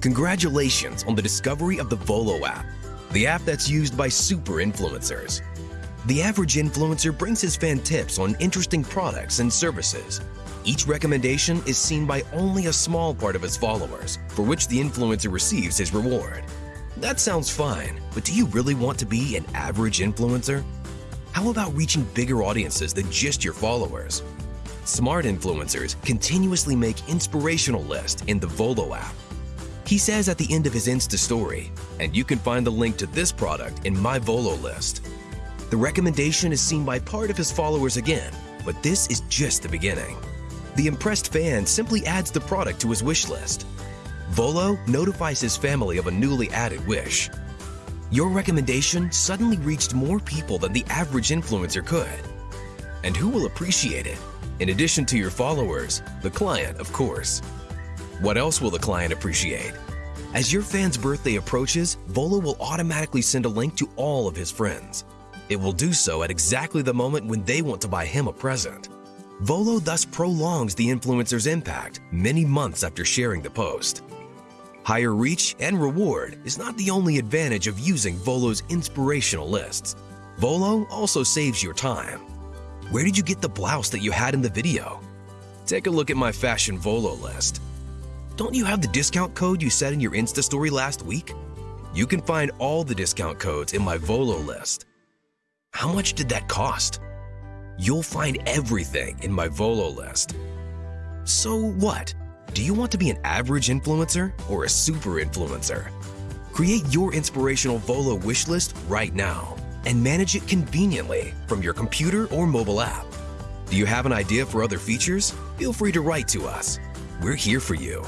Congratulations on the discovery of the Volo app, the app that's used by super influencers. The average influencer brings his fan tips on interesting products and services. Each recommendation is seen by only a small part of his followers, for which the influencer receives his reward. That sounds fine, but do you really want to be an average influencer? How about reaching bigger audiences than just your followers? Smart influencers continuously make inspirational lists in the Volo app. He says at the end of his Insta story, and you can find the link to this product in my Volo list. The recommendation is seen by part of his followers again, but this is just the beginning. The impressed fan simply adds the product to his wish list. Volo notifies his family of a newly added wish. Your recommendation suddenly reached more people than the average influencer could. And who will appreciate it? In addition to your followers, the client, of course. What else will the client appreciate? As your fan's birthday approaches, Volo will automatically send a link to all of his friends. It will do so at exactly the moment when they want to buy him a present. Volo thus prolongs the influencer's impact many months after sharing the post. Higher reach and reward is not the only advantage of using Volo's inspirational lists. Volo also saves your time. Where did you get the blouse that you had in the video? Take a look at my Fashion Volo list. Don't you have the discount code you said in your Insta story last week? You can find all the discount codes in my Volo list. How much did that cost? You'll find everything in my Volo list. So what? Do you want to be an average influencer or a super influencer? Create your inspirational Volo wish list right now and manage it conveniently from your computer or mobile app. Do you have an idea for other features? Feel free to write to us. We're here for you.